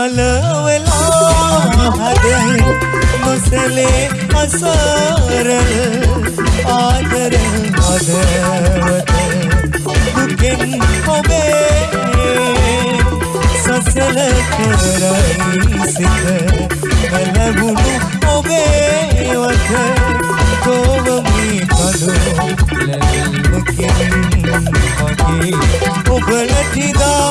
සලවලා හදෙන් නොසලේ අසාර ආදර හදවත දුකෙන් ඔබේ සසල කරයි සිත බලගුණු ඔබේ වත කොවමි පදු ලැබුකෙන් වගේ ඔබලටිදා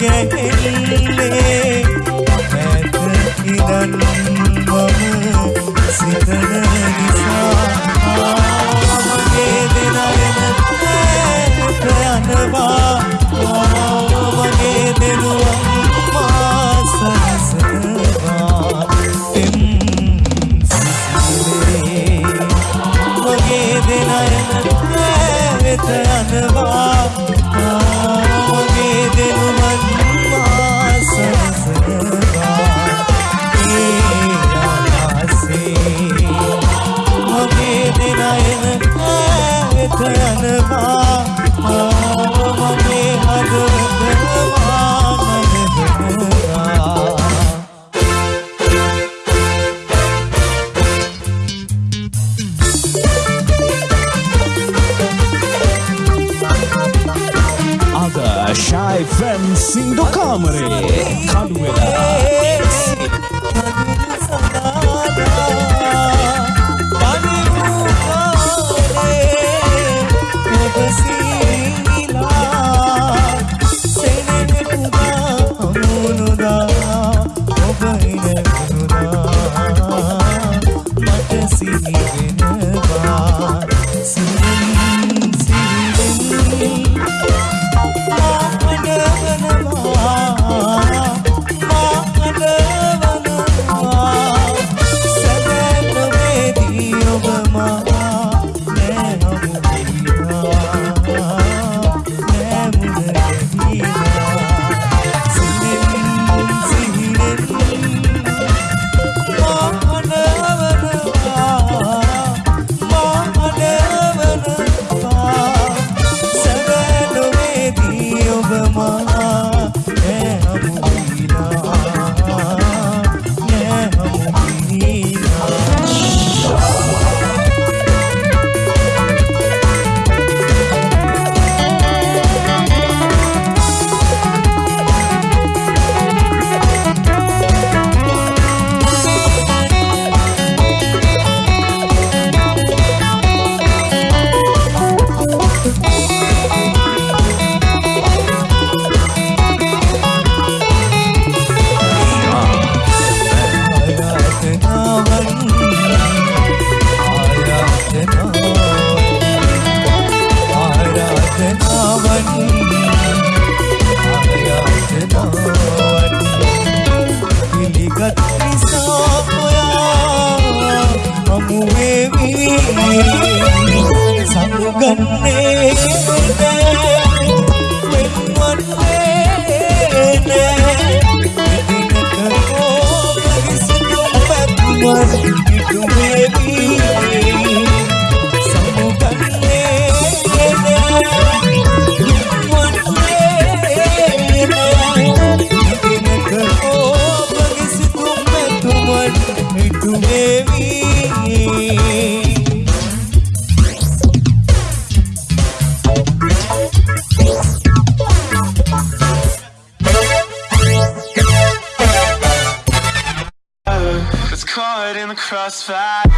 again. রে gần đi bước crossfire.